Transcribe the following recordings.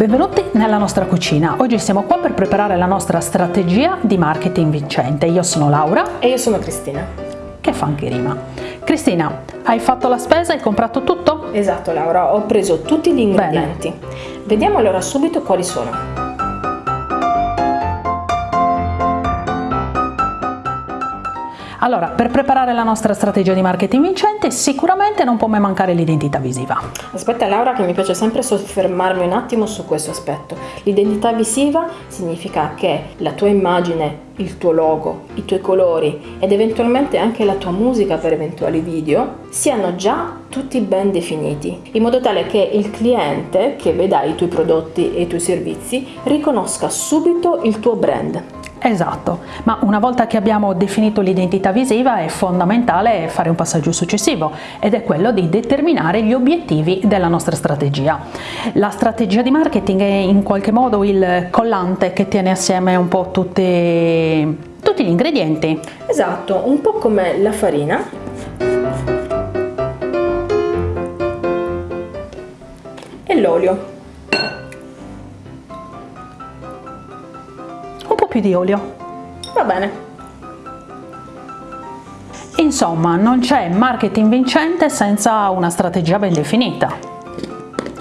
Benvenuti nella nostra cucina. Oggi siamo qua per preparare la nostra strategia di marketing vincente. Io sono Laura. E io sono Cristina. Che fa anche rima. Cristina, hai fatto la spesa? Hai comprato tutto? Esatto Laura, ho preso tutti gli ingredienti. Bene. Vediamo allora subito quali sono. Allora, per preparare la nostra strategia di marketing vincente sicuramente non può mai mancare l'identità visiva. Aspetta Laura che mi piace sempre soffermarmi un attimo su questo aspetto. L'identità visiva significa che la tua immagine, il tuo logo, i tuoi colori ed eventualmente anche la tua musica per eventuali video siano già tutti ben definiti, in modo tale che il cliente che veda i tuoi prodotti e i tuoi servizi riconosca subito il tuo brand. Esatto, ma una volta che abbiamo definito l'identità visiva è fondamentale fare un passaggio successivo ed è quello di determinare gli obiettivi della nostra strategia. La strategia di marketing è in qualche modo il collante che tiene assieme un po' tutti, tutti gli ingredienti. Esatto, un po' come la farina e l'olio. Più di olio. Va bene. Insomma, non c'è marketing vincente senza una strategia ben definita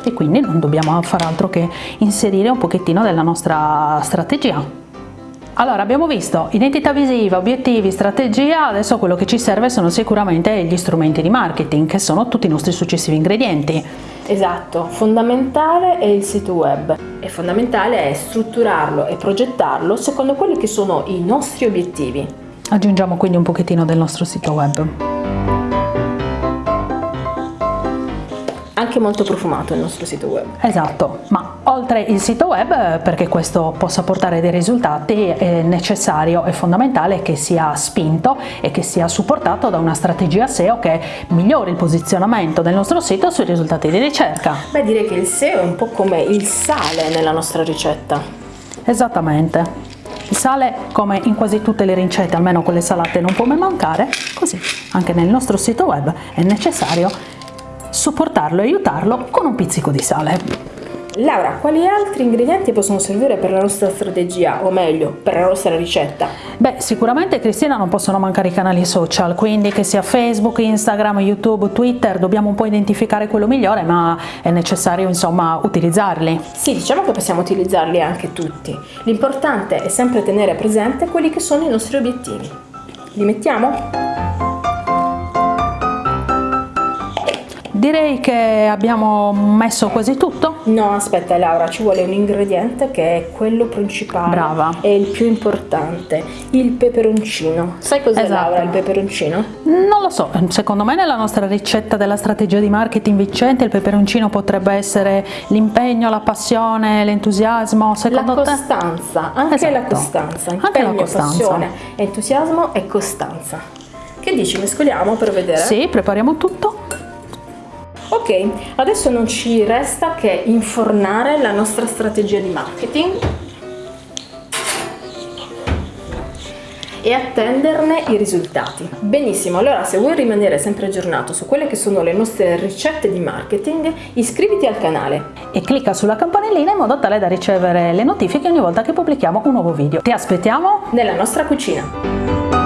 e quindi non dobbiamo fare altro che inserire un pochettino della nostra strategia. Allora abbiamo visto identità visiva, obiettivi, strategia, adesso quello che ci serve sono sicuramente gli strumenti di marketing che sono tutti i nostri successivi ingredienti. Esatto, fondamentale è il sito web e fondamentale è strutturarlo e progettarlo secondo quelli che sono i nostri obiettivi. Aggiungiamo quindi un pochettino del nostro sito web. Anche molto profumato il nostro sito web. Esatto, ma oltre il sito web, perché questo possa portare dei risultati, è necessario e fondamentale che sia spinto e che sia supportato da una strategia SEO che migliori il posizionamento del nostro sito sui risultati di ricerca. Beh, direi che il SEO è un po' come il sale nella nostra ricetta. Esattamente. Il sale, come in quasi tutte le ricette, almeno quelle salate, non può mai mancare, così anche nel nostro sito web è necessario supportarlo e aiutarlo con un pizzico di sale. Laura, quali altri ingredienti possono servire per la nostra strategia, o meglio, per la nostra ricetta? Beh, sicuramente Cristina non possono mancare i canali social, quindi che sia Facebook, Instagram, YouTube, Twitter, dobbiamo un po' identificare quello migliore, ma è necessario insomma utilizzarli. Sì, diciamo che possiamo utilizzarli anche tutti. L'importante è sempre tenere presente quelli che sono i nostri obiettivi. Li mettiamo? Direi che abbiamo messo quasi tutto. No, aspetta Laura, ci vuole un ingrediente che è quello principale. Brava. È il più importante, il peperoncino. Sai cos'è esatto. Laura il peperoncino? Non lo so, secondo me nella nostra ricetta della strategia di marketing vincente il peperoncino potrebbe essere l'impegno, la passione, l'entusiasmo. Secondo la costanza, te? anche esatto. la costanza. Impegno, anche la costanza. passione, entusiasmo e costanza. Che dici, mescoliamo per vedere? Sì, prepariamo tutto. Ok, adesso non ci resta che infornare la nostra strategia di marketing e attenderne i risultati. Benissimo, allora se vuoi rimanere sempre aggiornato su quelle che sono le nostre ricette di marketing, iscriviti al canale e clicca sulla campanellina in modo tale da ricevere le notifiche ogni volta che pubblichiamo un nuovo video. Ti aspettiamo nella nostra cucina!